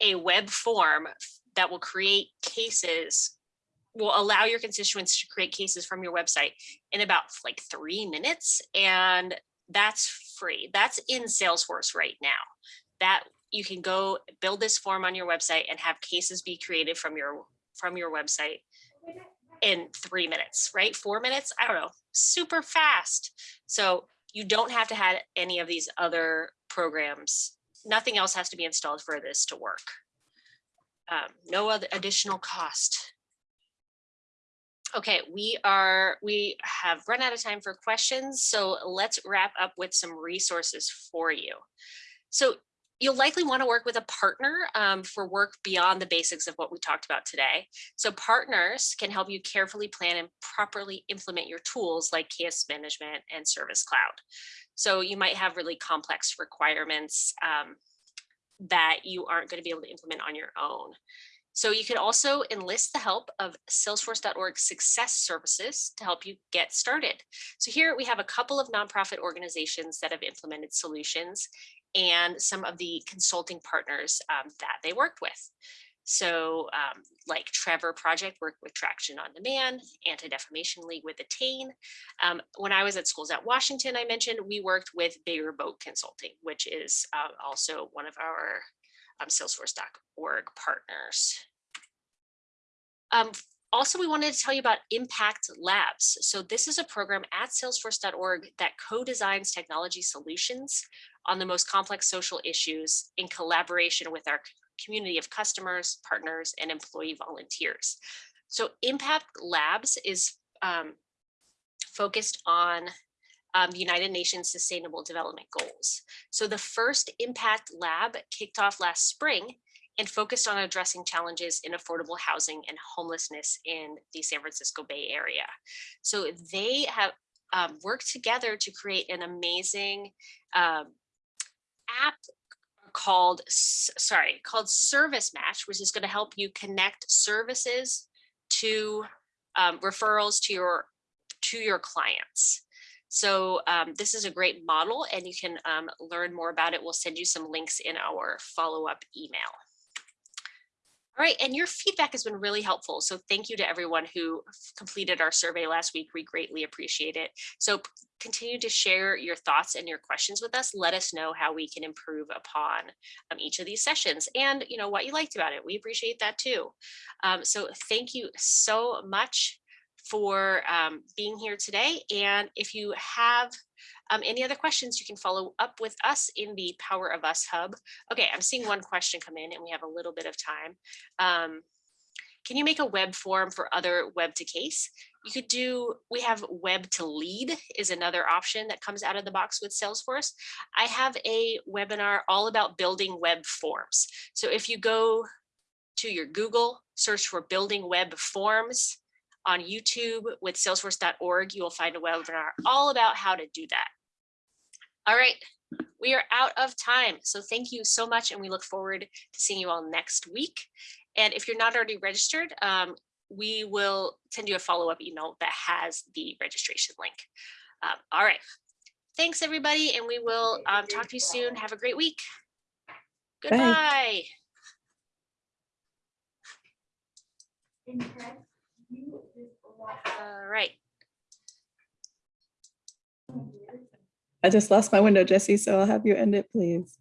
a web form that will create cases, will allow your constituents to create cases from your website in about like three minutes. And that's free. That's in Salesforce right now. That you can go build this form on your website and have cases be created from your from your website in three minutes, right? Four minutes, I don't know, super fast. So you don't have to have any of these other programs. Nothing else has to be installed for this to work. Um, no other additional cost. Okay, we are, we have run out of time for questions, so let's wrap up with some resources for you. So you'll likely want to work with a partner um, for work beyond the basics of what we talked about today. So partners can help you carefully plan and properly implement your tools like case management and service cloud. So you might have really complex requirements um, that you aren't going to be able to implement on your own. So you can also enlist the help of salesforce.org success services to help you get started. So here we have a couple of nonprofit organizations that have implemented solutions and some of the consulting partners um, that they worked with. So um, like Trevor Project worked with Traction on Demand, Anti-Defamation League with Attain. Um, when I was at School's Out Washington, I mentioned we worked with Bigger Boat Consulting, which is uh, also one of our um, Salesforce.org partners. Um, also, we wanted to tell you about Impact Labs. So this is a program at salesforce.org that co-designs technology solutions on the most complex social issues in collaboration with our community of customers, partners, and employee volunteers. So Impact Labs is um, focused on um, United Nations Sustainable Development Goals. So the first Impact Lab kicked off last spring and focused on addressing challenges in affordable housing and homelessness in the San Francisco Bay Area. So they have um, worked together to create an amazing um, app called, sorry, called Service Match, which is going to help you connect services to um, referrals to your to your clients. So um, this is a great model and you can um, learn more about it. We'll send you some links in our follow-up email. All right, and your feedback has been really helpful. So thank you to everyone who completed our survey last week. We greatly appreciate it. So continue to share your thoughts and your questions with us. Let us know how we can improve upon um, each of these sessions and you know what you liked about it. We appreciate that too. Um, so thank you so much for um, being here today. And if you have um, any other questions, you can follow up with us in the Power of Us Hub. Okay, I'm seeing one question come in and we have a little bit of time. Um, can you make a web form for other web to case? You could do, we have web to lead is another option that comes out of the box with Salesforce. I have a webinar all about building web forms. So if you go to your Google, search for building web forms on YouTube with salesforce.org, you will find a webinar all about how to do that. All right, we are out of time. So thank you so much. And we look forward to seeing you all next week. And if you're not already registered, um, we will send you a follow-up email that has the registration link. Um, all right. Thanks, everybody. And we will um, talk to you soon. Have a great week. Goodbye. All right. I just lost my window, Jesse, so I'll have you end it, please.